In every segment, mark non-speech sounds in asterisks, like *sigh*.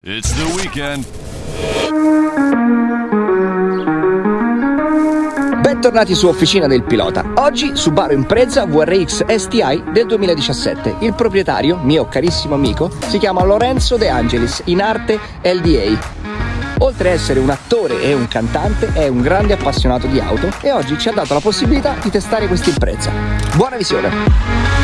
It's the weekend. Bentornati su Officina del Pilota. Oggi Subaru Impreza VRX STI del 2017. Il proprietario, mio carissimo amico, si chiama Lorenzo De Angelis, in arte LDA. Oltre ad essere un attore e un cantante, è un grande appassionato di auto e oggi ci ha dato la possibilità di testare questa Impreza. Buona visione!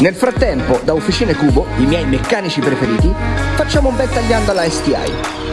Nel frattempo, da Officine Cubo, i miei meccanici preferiti, facciamo un bel tagliando alla STI.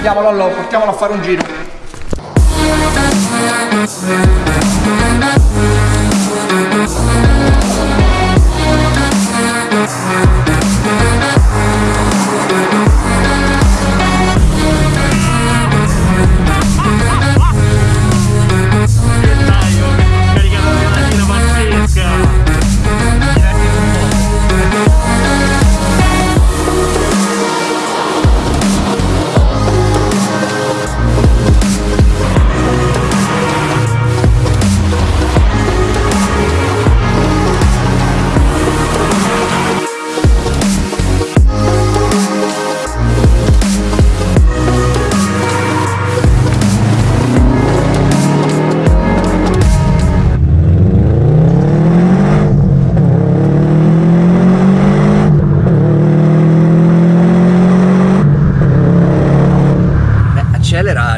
Dai, portiamolo, portiamolo a fare un giro. accelera,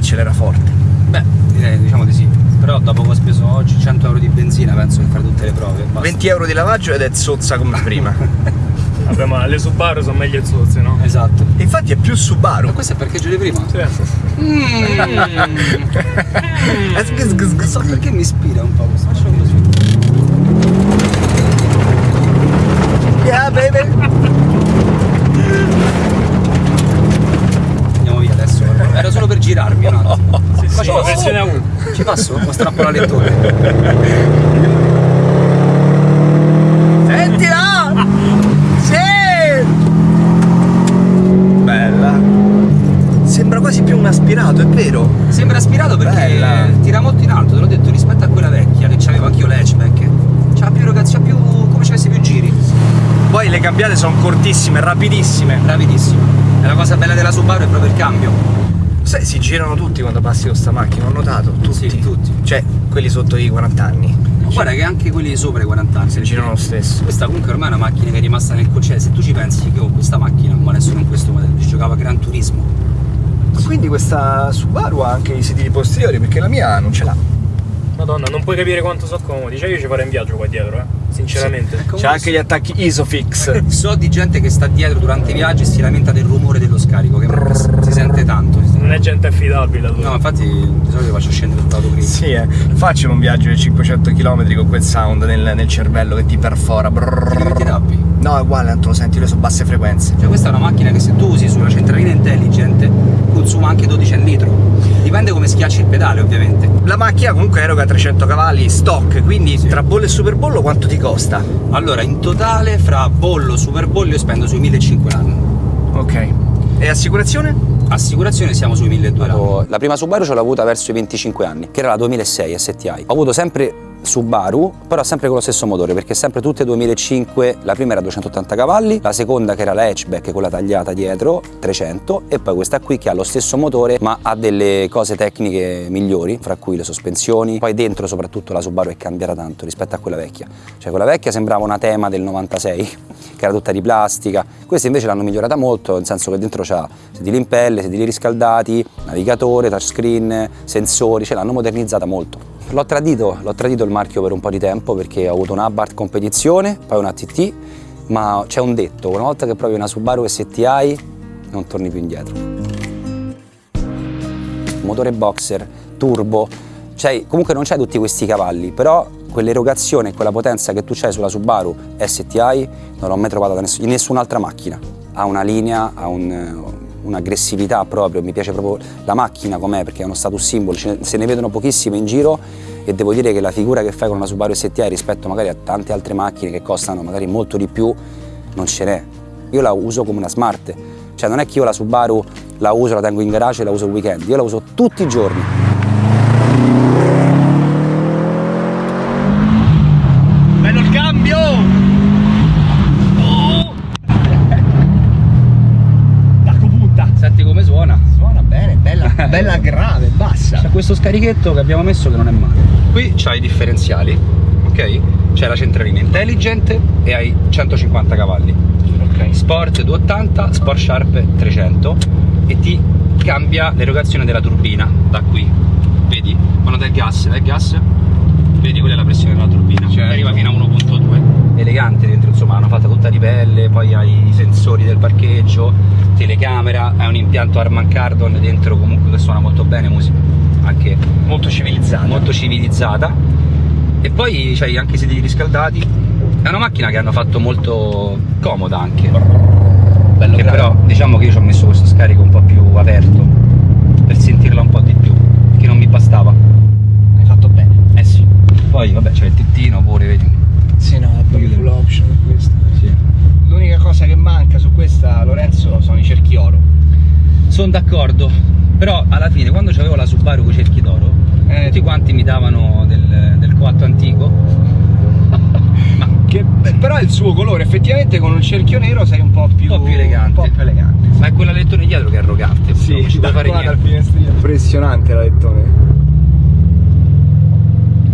accelera forte. Beh, direi, diciamo di sì. Però dopo che ho speso oggi 100 euro di benzina penso che fare tutte le prove. Basta. 20 euro di lavaggio ed è zozza come prima. *laughs* Vabbè, ma le Subaru sono meglio zozze, no? Esatto. Infatti è più Subaru. Ma questo è il parcheggio di prima? Sì. *laughs* Eh, sgh, Non so sgh. perché mi ispira un po' questo. Facciamo così. Yeah, baby. Solo per girarmi un attimo. *laughs* Sì, sì, Facciamo- versione A1. Ci passo? O strappo la lettore? *laughs* Sentila! Sì! Bella. Sembra quasi più un aspirato, è vero? Sembra aspirato perché Bella. tira molto in alto, te l'ho detto, rispetto a quella vecchia che c'avevo anch'io l'hatchback. C'ha più ragazzi, c'ha più. come ci avessi più giri. Poi le cambiate sono cortissime, rapidissime. Rapidissimo. E la cosa bella della Subaru è proprio il cambio. Sai, si girano tutti quando passi con sta macchina, ho notato. Tutti. Sì, tutti. Cioè, quelli sotto i 40 anni. Ma guarda che anche quelli sopra i 40 anni Si girano lo stesso. Questa comunque ormai è una macchina che è rimasta nel cioè se tu ci pensi che ho questa macchina, ma adesso non questo modello, ci giocava Gran Turismo. Quindi questa Subaru ha anche i sedili posteriori, perché la mia non ce l'ha. Madonna, non puoi capire quanto sono comodi. Cioè io ci farei un viaggio qua dietro, eh. Sinceramente. Sì, C'è anche gli attacchi Isofix. So di gente che sta dietro durante i viaggi e si lamenta del rumore dello scarico, che si sente tanto. Non è gente affidabile. Tu. No, infatti di solito faccio scendere l'autogrill. sì, eh. Facciamo un viaggio di 500 km con quel sound nel, nel cervello che ti perfora. Brrr. Ti tappi? No, è uguale, tanto lo senti, le sono basse frequenze. Cioè questa è una macchina che se tu usi su una centralina intelligent consuma anche 12 al litro. Dipende come schiacci il pedale ovviamente. La macchina comunque eroga 300 cavalli stock, quindi tra bollo e superbollo quanto ti costa? Allora in totale fra bollo e superbollo io spendo sui 1500 l'anno. Ok. E assicurazione? Assicurazione siamo sui 1200 La prima Subaru ce l'ho avuta verso i 25 anni, che era la 2006 STI. Ho avuto sempre Subaru, però sempre con lo stesso motore, perché sempre tutte 2005, la prima era 280 cavalli, la seconda che era la hatchback con la tagliata dietro, 300, e poi questa qui che ha lo stesso motore, ma ha delle cose tecniche migliori, fra cui le sospensioni, poi dentro soprattutto la Subaru è cambiata tanto rispetto a quella vecchia. Cioè quella vecchia sembrava una tema del 96, *laughs* che era tutta di plastica, questa invece l'hanno migliorata molto, nel senso che dentro c'ha sedili in pelle, sedili riscaldati, navigatore, touchscreen, sensori, ce l'hanno modernizzata molto. L'ho tradito, l'ho tradito il marchio per un po' di tempo perché ho avuto una Abarth competizione, poi una TT, ma c'è un detto, una volta che provi una Subaru STI non torni più indietro. Motore boxer, turbo, cioè comunque non c'hai tutti questi cavalli, però quell'erogazione e quella potenza che tu c'hai sulla Subaru STI non l'ho mai trovata in nessun'altra macchina. Ha una linea, ha un, un'aggressività proprio, mi piace proprio la macchina com'è perché è uno status symbol, se ne vedono pochissime in giro e devo dire che la figura che fai con una Subaru STI rispetto magari a tante altre macchine che costano magari molto di più non ce n'è. Io la uso come una smart, cioè non è che io la Subaru la uso, la tengo in garage e la uso il weekend, io la uso tutti i giorni. Bello il cambio! Oh! Dacco punta! Senti come suona? Suona bene, bella, bella grave, bassa. C'è questo scarichetto che abbiamo messo che non è male. Qui c'hai i differenziali, ok? C'è la centralina intelligent e hai 150 cavalli. Ok. Sport 280, Sport Sharp 300 e ti cambia l'erogazione della turbina da qui. Vedi? Quando dai gas, dai il gas, vedi quella è la pressione della turbina. Certo. Arriva fino a 1.2. Elegante dentro, insomma, hanno fatta tutta di pelle, poi hai i sensori del parcheggio, telecamera, hai un impianto Harman Kardon dentro comunque che suona molto bene, musica anche Molto civilizzata. molto civilizzata. E poi c'hai anche i sedili riscaldati. È una macchina che hanno fatto molto comoda anche. Bello che però diciamo che io ci ho messo questo scarico un po' più aperto per sentirla un po' di più che non mi bastava. Hai fatto bene. eh sì. Poi vabbè c'è il tettino pure vedi. Sì, no, è proprio full option questa. Sì. L'unica cosa che manca su questa, Lorenzo, sono i cerchi oro. sono d'accordo però alla fine quando c'avevo la Subaru con i cerchi d'oro Eh. tutti quanti mi davano del, del coatto antico *laughs* ma Che, beh, però è il suo colore, effettivamente con un cerchio nero sei un po' più, Un po' più elegante. Un po' più elegante. ma è quella lettone dietro che è arrogante non ci puoi fare niente finestrino. Impressionante la lettone.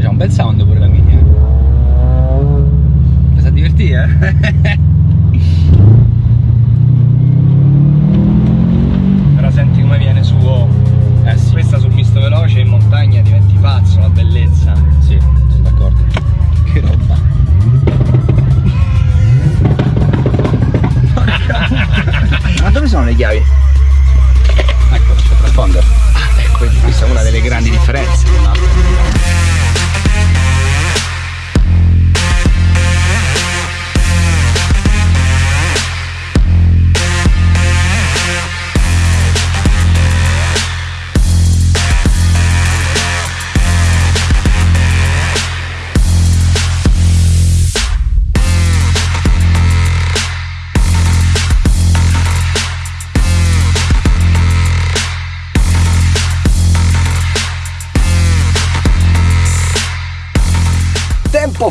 C'ha un bel sound pure la mini, eh. Mi sa divertire, eh? *laughs*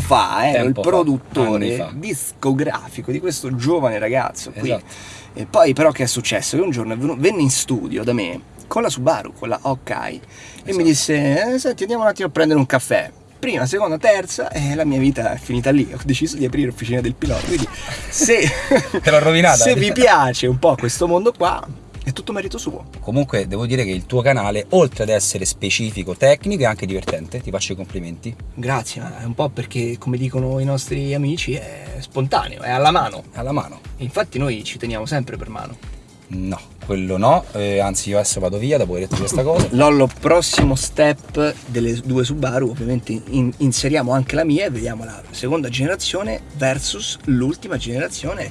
fa ero Tempo il produttore discografico di questo giovane ragazzo qui. Esatto. E poi però che è successo? Che un giorno venne in studio da me con la Subaru, con la e Esatto. mi disse eh, senti andiamo un attimo a prendere un caffè. Prima, seconda, terza e la mia vita è finita lì. Ho deciso di aprire l'officina del pilota. Quindi se, Te l'ho rovinata. *laughs* se vi piace un po' questo mondo qua, tutto merito suo. Comunque devo dire che il tuo canale, oltre ad essere specifico, tecnico, è anche divertente, ti faccio i complimenti. Grazie, ma è un po' perché, come dicono i nostri amici, è spontaneo, è alla mano. Alla mano. Infatti noi ci teniamo sempre per mano. No, quello no, eh, anzi io adesso vado via dopo aver detto questa cosa. Lollo, prossimo step delle due Subaru, ovviamente in- inseriamo anche la mia e vediamo la seconda generazione versus l'ultima generazione.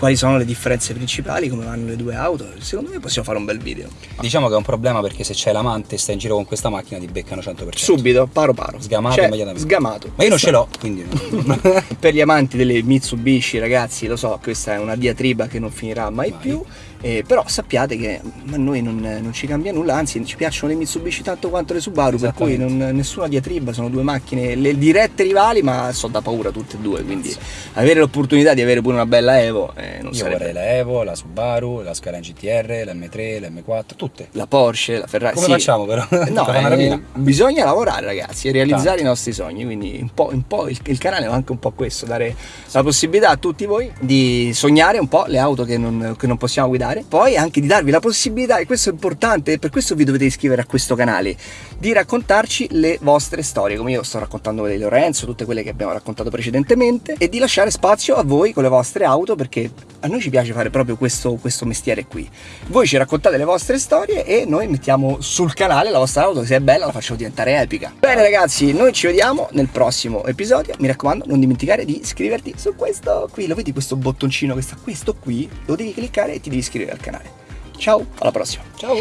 Quali sono le differenze principali, come vanno le due auto? Secondo me possiamo fare un bel video. Diciamo che è un problema perché se c'è l'amante e stai in giro con questa macchina ti beccano 100%. Subito, paro paro. Sgamato Cioè, immediatamente. Sgamato. Ma io non ce l'ho, quindi... *laughs* per gli amanti delle Mitsubishi, ragazzi, lo so, questa è una diatriba che non finirà mai, Mai. più. eh, però sappiate che a noi non, non ci cambia nulla, anzi ci piacciono le Mitsubishi tanto quanto le Subaru, per cui non- nessuna diatriba, sono due macchine, le dirette rivali, ma so da paura tutte e due, quindi avere l'opportunità di avere pure una bella Evo eh, non Io sarebbe vorrei la Evo, la Subaru, la Skyline GTR, la M3, la M4, tutte. la Porsche, la Ferrari. Come sì. facciamo però? No, *laughs* eh, bisogna lavorare ragazzi e realizzare Tanto. i nostri sogni, quindi un po', un po' il, il canale è anche un po' questo, dare la possibilità a tutti voi di sognare un po' le auto che non, che non possiamo guidare, poi anche di darvi la possibilità, e questo è importante, e per questo vi dovete iscrivere a questo canale, di raccontarci le vostre storie, come io sto raccontando quelle di Lorenzo, tutte quelle che abbiamo raccontato precedentemente, e di lasciare spazio a voi con le vostre auto, perché a noi ci piace fare proprio questo, questo mestiere qui. Voi ci raccontate le vostre storie e noi mettiamo sul canale la vostra auto, se è bella la facciamo diventare epica. Bene ragazzi, noi ci vediamo nel prossimo episodio. Mi raccomando, non dimenticare di iscriverti su questo qui. Lo vedi questo bottoncino che sta questo qui? Lo devi cliccare e ti devi iscrivere al canale. Ciao, alla prossima. Ciao.